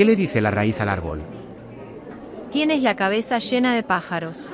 ¿Qué le dice la raíz al árbol? Tienes la cabeza llena de pájaros.